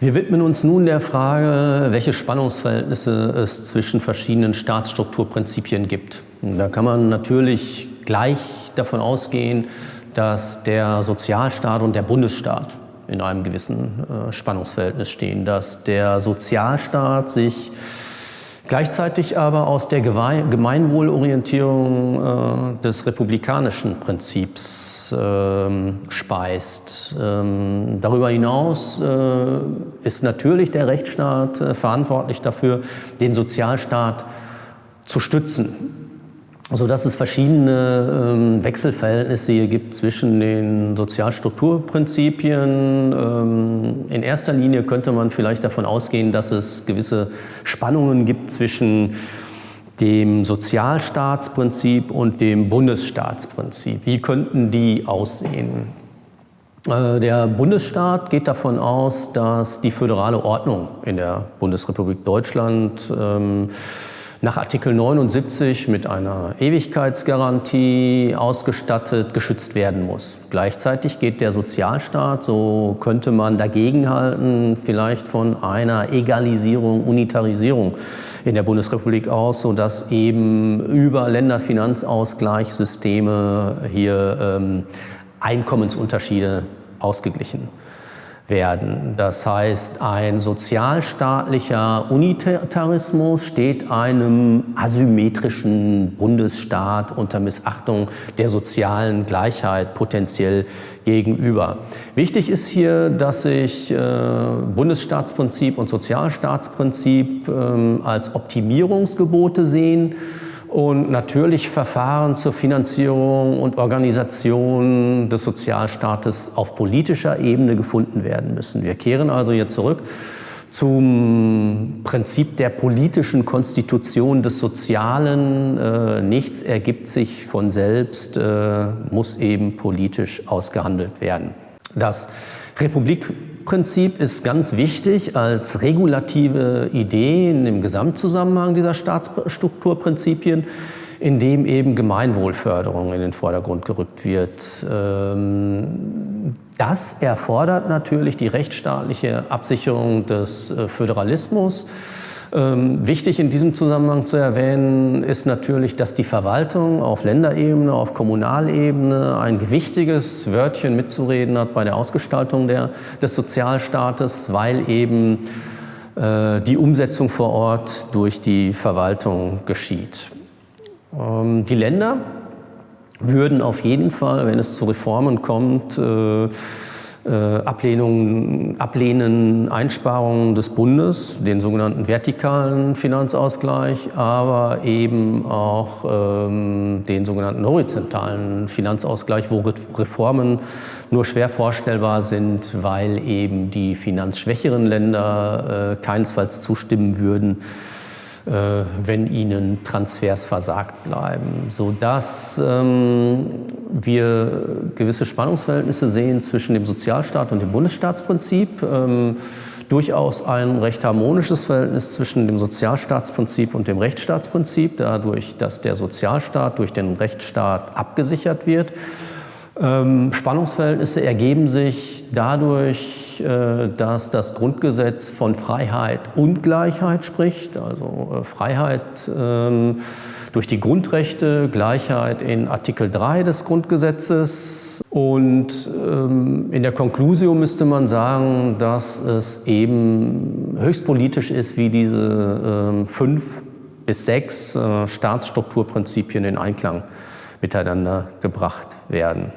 Wir widmen uns nun der Frage, welche Spannungsverhältnisse es zwischen verschiedenen Staatsstrukturprinzipien gibt. Da kann man natürlich gleich davon ausgehen, dass der Sozialstaat und der Bundesstaat in einem gewissen äh, Spannungsverhältnis stehen, dass der Sozialstaat sich gleichzeitig aber aus der Gemeinwohlorientierung äh, des republikanischen Prinzips äh, speist. Ähm, darüber hinaus äh, ist natürlich der Rechtsstaat äh, verantwortlich dafür, den Sozialstaat zu stützen sodass es verschiedene ähm, Wechselverhältnisse hier gibt zwischen den Sozialstrukturprinzipien. Ähm, in erster Linie könnte man vielleicht davon ausgehen, dass es gewisse Spannungen gibt zwischen dem Sozialstaatsprinzip und dem Bundesstaatsprinzip. Wie könnten die aussehen? Äh, der Bundesstaat geht davon aus, dass die föderale Ordnung in der Bundesrepublik Deutschland ähm, nach Artikel 79 mit einer Ewigkeitsgarantie ausgestattet, geschützt werden muss. Gleichzeitig geht der Sozialstaat, so könnte man dagegenhalten, vielleicht von einer Egalisierung, Unitarisierung in der Bundesrepublik aus, sodass eben über Länderfinanzausgleichssysteme hier ähm, Einkommensunterschiede ausgeglichen werden. Das heißt, ein sozialstaatlicher Unitarismus steht einem asymmetrischen Bundesstaat unter Missachtung der sozialen Gleichheit potenziell gegenüber. Wichtig ist hier, dass sich äh, Bundesstaatsprinzip und Sozialstaatsprinzip äh, als Optimierungsgebote sehen und natürlich Verfahren zur Finanzierung und Organisation des Sozialstaates auf politischer Ebene gefunden werden müssen. Wir kehren also hier zurück zum Prinzip der politischen Konstitution des Sozialen. Äh, nichts ergibt sich von selbst, äh, muss eben politisch ausgehandelt werden. Das Republikprinzip ist ganz wichtig als regulative Idee dem Gesamtzusammenhang dieser Staatsstrukturprinzipien, in dem eben Gemeinwohlförderung in den Vordergrund gerückt wird. Ähm, das erfordert natürlich die rechtsstaatliche Absicherung des äh, Föderalismus, wichtig in diesem Zusammenhang zu erwähnen ist natürlich, dass die Verwaltung auf Länderebene, auf Kommunalebene ein gewichtiges Wörtchen mitzureden hat bei der Ausgestaltung der, des Sozialstaates, weil eben äh, die Umsetzung vor Ort durch die Verwaltung geschieht. Ähm, die Länder würden auf jeden Fall, wenn es zu Reformen kommt, äh, äh, Ablehnung, ablehnen Einsparungen des Bundes, den sogenannten vertikalen Finanzausgleich, aber eben auch ähm, den sogenannten horizontalen Finanzausgleich, wo Reformen nur schwer vorstellbar sind, weil eben die finanzschwächeren Länder äh, keinesfalls zustimmen würden, wenn ihnen Transfers versagt bleiben, sodass ähm, wir gewisse Spannungsverhältnisse sehen zwischen dem Sozialstaat und dem Bundesstaatsprinzip. Ähm, durchaus ein recht harmonisches Verhältnis zwischen dem Sozialstaatsprinzip und dem Rechtsstaatsprinzip, dadurch, dass der Sozialstaat durch den Rechtsstaat abgesichert wird. Ähm, Spannungsverhältnisse ergeben sich dadurch, äh, dass das Grundgesetz von Freiheit und Gleichheit spricht, also äh, Freiheit ähm, durch die Grundrechte, Gleichheit in Artikel 3 des Grundgesetzes. Und ähm, in der Konklusion müsste man sagen, dass es eben höchst politisch ist, wie diese fünf bis sechs äh, Staatsstrukturprinzipien in Einklang miteinander gebracht werden.